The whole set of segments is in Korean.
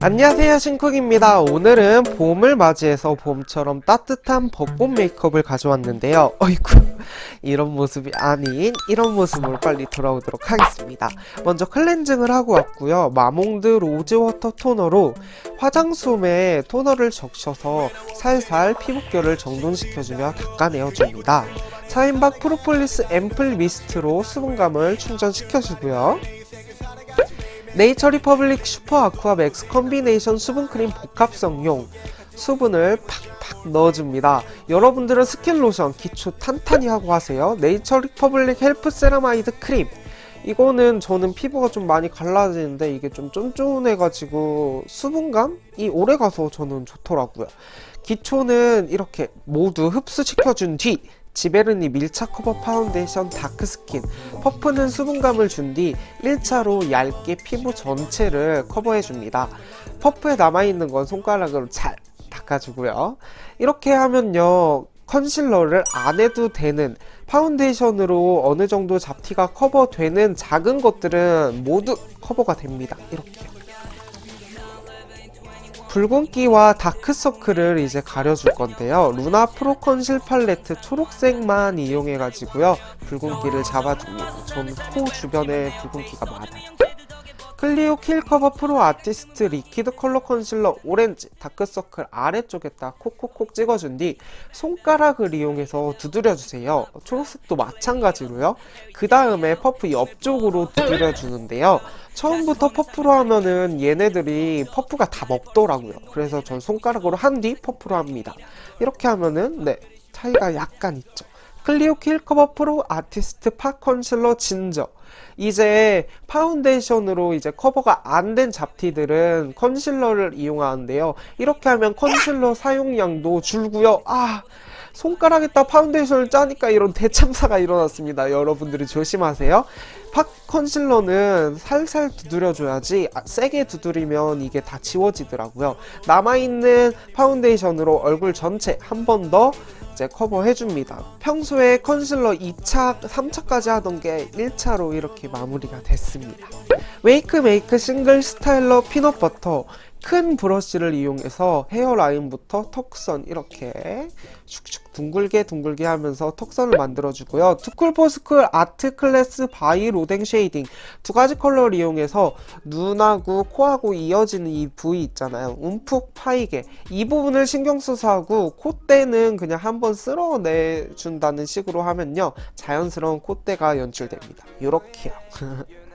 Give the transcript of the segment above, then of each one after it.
안녕하세요 신쿡입니다. 오늘은 봄을 맞이해서 봄처럼 따뜻한 벚꽃 메이크업을 가져왔는데요. 어이구 이런 모습이 아닌 이런 모습으로 빨리 돌아오도록 하겠습니다. 먼저 클렌징을 하고 왔고요. 마몽드 로즈워터 토너로 화장솜에 토너를 적셔서 살살 피부결을 정돈시켜주며 닦아내어줍니다. 차앤박 프로폴리스 앰플 미스트로 수분감을 충전시켜주고요 네이처 리퍼블릭 슈퍼 아쿠아 맥스 컨비네이션 수분크림 복합성용 수분을 팍팍 넣어줍니다. 여러분들은 스킨 로션 기초 탄탄히 하고 하세요. 네이처 리퍼블릭 헬프 세라마이드 크림 이거는 저는 피부가 좀 많이 갈라지는데 이게 좀 쫀쫀해가지고 수분감이 오래가서 저는 좋더라고요. 기초는 이렇게 모두 흡수시켜준 뒤 지베르니 밀착 커버 파운데이션 dark skin 퍼프는 수분감을 준 뒤 1차로 얇게 피부 전체를 커버해줍니다. 퍼프에 남아있는 건 손가락으로 잘 닦아주고요. 이렇게 하면요. 컨실러를 안 해도 되는 파운데이션으로 어느 정도 잡티가 커버되는 작은 것들은 모두 커버가 됩니다. 이렇게요. 붉은기와 다크서클을 이제 가려줄 건데요. 루나 프로 컨실 팔레트 초록색만 이용해 가지고요. 붉은기를 잡아줍니다. 저는 코 주변에 붉은기가 많아요. 클리오 킬커버 프로 아티스트 리퀴드 컬러 컨실러 오렌지 다크서클 아래쪽에다 콕콕콕 찍어준 뒤 손가락을 이용해서 두드려주세요. 초록색도 마찬가지로요. 그 다음에 퍼프 옆쪽으로 두드려주는데요. 처음부터 퍼프로 하면은 얘네들이 퍼프가 다 먹더라고요. 그래서 전 손가락으로 한 뒤 퍼프로 합니다. 이렇게 하면은 네 차이가 약간 있죠. 클리오 킬커버 프로 아티스트 pot 컨실러 진저. 이제 파운데이션으로 이제 커버가 안 된 잡티들은 컨실러를 이용하는데요. 이렇게 하면 컨실러 사용량도 줄고요. 아 손가락에다 파운데이션을 짜니까 이런 대참사가 일어났습니다 여러분들이 조심하세요 pot 컨실러는 살살 두드려줘야지 아, 세게 두드리면 이게 다 지워지더라고요 남아있는 파운데이션으로 얼굴 전체 한 번더 이제 커버해줍니다. 평소에 컨실러 2차, 3차까지 하던 게 1차로 이렇게 마무리가 됐습니다. 웨이크 메이크 싱글 스타일러 피넛버터 큰 브러쉬를 이용해서 헤어라인부터 턱선 이렇게 슉슉 둥글게 둥글게 하면서 턱선을 만들어주고요. 투쿨포스쿨 아트 클래스 바이 로댕 shading 두 가지 컬러를 이용해서 눈하고 코하고 이어지는 이 부위 있잖아요. 움푹 파이게 이 부분을 신경 써서 하고 콧대는 그냥 한번 쓸어내준다는 식으로 하면요. 자연스러운 콧대가 연출됩니다. 이렇게요.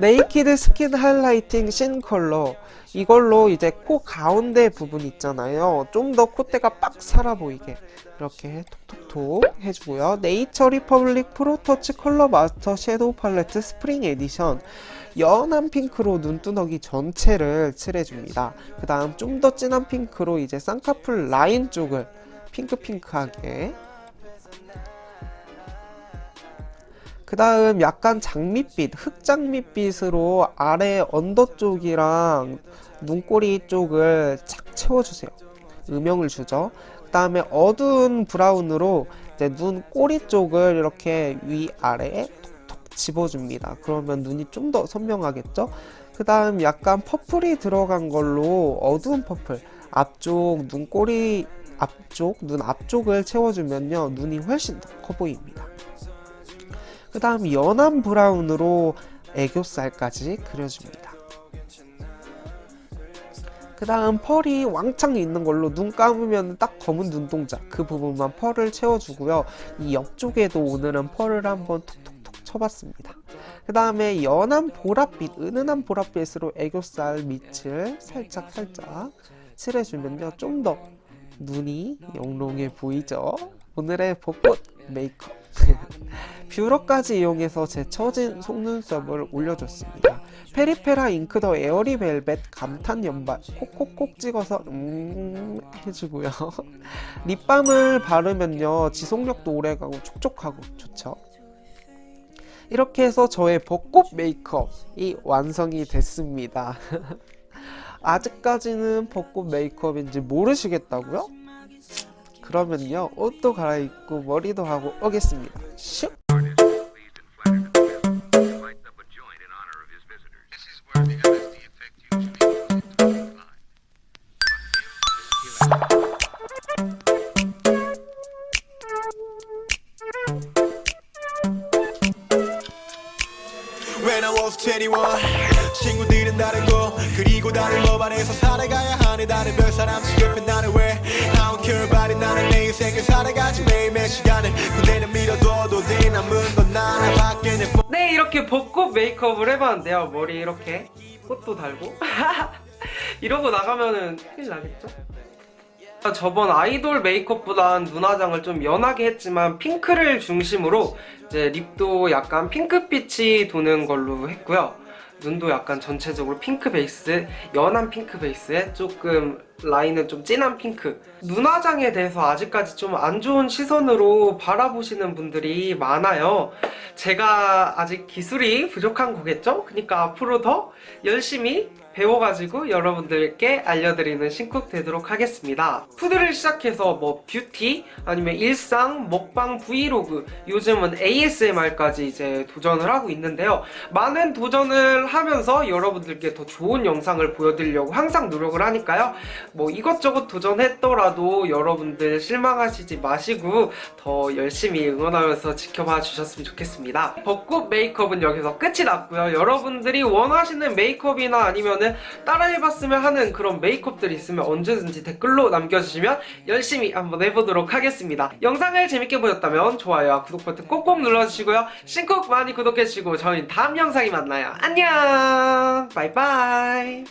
Naked Skin Highlighting Sin 컬러. 이걸로 이제 코 가운데 부분 있잖아요. 좀 더 콧대가 빡 살아 보이게 이렇게 톡톡톡 해주고요. 네이처 리퍼블릭 Pro Touch Color Master Shadow Palette Spring Edition. 연한 핑크로 눈두덩이 전체를 칠해줍니다. 그 다음 좀 더 진한 핑크로 이제 쌍꺼풀 라인 쪽을 핑크핑크하게 그 다음 약간 장밋빛, 흑장밋빛으로 아래 under 쪽이랑 눈꼬리 쪽을 착 채워주세요. 음영을 주죠. 그 다음에 어두운 브라운으로 이제 눈 꼬리 쪽을 이렇게 위아래에 톡톡 찍어줍니다. 그러면 눈이 좀 더 선명하겠죠? 그 다음 약간 purple이 들어간 걸로 어두운 purple 앞쪽 눈꼬리 앞쪽 눈 앞쪽을 채워주면요 눈이 훨씬 더 커 보입니다. 그 다음 연한 브라운으로 애교살까지 그려줍니다. 그 다음 펄이 왕창 있는 걸로 눈 감으면 딱 검은 눈동자 그 부분만 펄을 채워주고요. 이 옆쪽에도 오늘은 펄을 한번 톡톡톡 쳐봤습니다. 그 다음에 연한 보랏빛, 은은한 보랏빛으로 애교살 밑을 살짝 살짝 칠해주면요. 좀 더 눈이 영롱해 보이죠? 오늘의 벚꽃 메이크업 뷰러까지 이용해서 제 처진 속눈썹을 올려줬습니다. 페리페라 Ink the Airy Velvet 감탄 연발 콕콕콕 찍어서 음 해주고요. 립밤을 바르면요 지속력도 오래가고 촉촉하고 좋죠. 이렇게 해서 저의 벚꽃 메이크업이 완성이 됐습니다. 아직까지는 벚꽃 메이크업인지 모르시겠다고요? 그러면요 옷도 갈아입고 머리도 하고 오겠습니다 슉! When I was 21 친구들은 다르고 그리고 다른 법 안에서 살아가야 하네. 다른 별 사람 지겹해 나는 왜? I don't care about it. 나는 내 인생을 살아가지 매일매일 시간을. 그대는 밀어둬도 돼 남은 건 하나밖에 내네 이렇게 벚꽃 메이크업을 해봤는데요. 머리 이렇게 꽃도 달고. 이러고 나가면은 큰일 나겠죠? 저번 아이돌 메이크업보단 눈화장을 좀 연하게 했지만 핑크를 중심으로 이제 lip도 약간 핑크빛이 도는 걸로 했고요 눈도 약간 전체적으로 핑크 베이스, 연한 핑크 베이스에 조금 라인은 좀 진한 핑크. 눈화장에 대해서 아직까지 좀 안 좋은 시선으로 바라보시는 분들이 많아요. 제가 아직 기술이 부족한 거겠죠? 그러니까 앞으로 더 열심히 배워가지고 여러분들께 알려드리는 신쿡 되도록 하겠습니다. food를 시작해서 뭐 뷰티 아니면 일상, 먹방, 브이로그 요즘은 ASMR까지 이제 도전을 하고 있는데요. 많은 도전을 하면서 여러분들께 더 좋은 영상을 보여드리려고 항상 노력을 하니까요. 뭐 이것저것 도전했더라도 여러분들 실망하시지 마시고 더 열심히 응원하면서 지켜봐 주셨으면 좋겠습니다. 벚꽃 메이크업은 여기서 끝이 났고요. 여러분들이 원하시는 메이크업이나 아니면 은 따라해봤으면 하는 그런 메이크업들이 있으면 언제든지 댓글로 남겨주시면 열심히 한번 해보도록 하겠습니다. 영상을 재밌게 보셨다면 좋아요와 구독 버튼 꼭꼭 눌러주시고요. 신곡 많이 구독해주시고 저희는 다음 영상에 만나요. 안녕! 바이바이!